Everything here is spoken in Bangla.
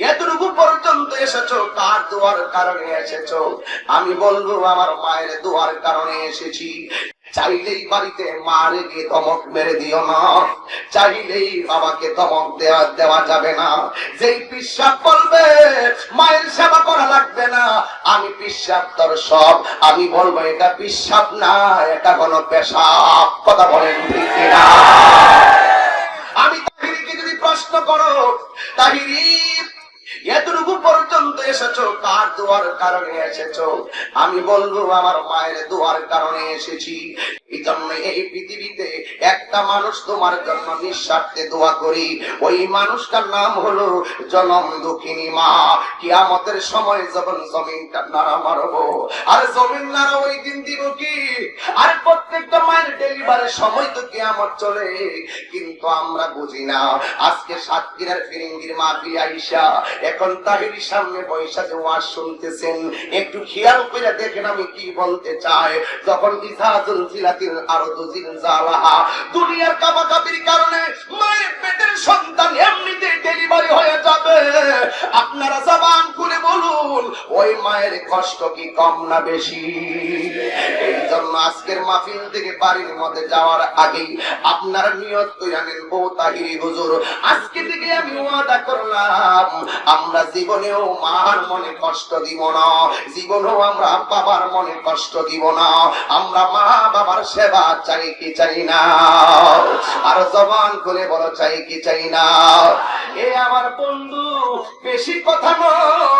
এতটুকু পর্যন্ত এসেছ, কার দোয়ার কারণে এসেছ? আমি বলব, আমার মায়ের দোয়ার কারণে এসেছি। চাইলেই বাড়িতে মারে গিয়ে ধমক মেরে দিও না। চাইলেই বাবাকে ধমক দেওয়া দেওয়া যাবে না। যেই পিসাব বলবে, মায়ের সেবা করা লাগবে না। আমি পিসাব তোর সব আমি বলব, এটা পিসাব না, এটা কোনো পেশাব। কথা বলেন কিনা? দোয়ার কারণে এসেছ। আমি বলব, আমার মায়ের দোয়ার কারণে এসেছি। এই পৃথিবীতে একটা মানুষ তোমার জন্য নিঃস্বার্থে দোয়া করি। ওই মানুষটার নাম হলো জনম দুঃখিনী মা। কিয়ামতের সময় যখন জমিনটা নাড়া মারবো, আর জমিন নাড়া ওই দিন দিব কি? আর প্রত্যেকটা মায়ের ডেলিভারি সময় তো কিয়ামত চলে, কিন্তু আমরা বুঝি না। আজকে সাতক্ষীরার ফিরিঙ্গির মা আইসা, এখন তাহির সামনে পয়সা যে ওয়াজ শুনতেছেন। একটু খেয়াল করে দেখেন আমি কি বলতে চাই। যখন ইসাজুল আরও দুজিন জালাহা দুনিয়ার কাবাকাবির কারণে ওই মায়ের কষ্ট কি কম না বেশি? এই জন্য আজকের মাহফিল থেকে বাড়ির মধ্যে যাওয়ার আগেই আপনারা নিয়ত করে আনেন বউ তাহিরি হুজুর, আজকে থেকে আমি ওয়াদা করলাম, আমরা জীবনেও মার মনে কষ্ট দিব না, জীবনেও আমরা বাবার মনে কষ্ট দিব না, আমরা মা বাবার সেবা চাই কি চাই না, আর জবান খুলে বড় চাই কি চাই না। এ আমার বন্ধু, বেশি কথা নয়।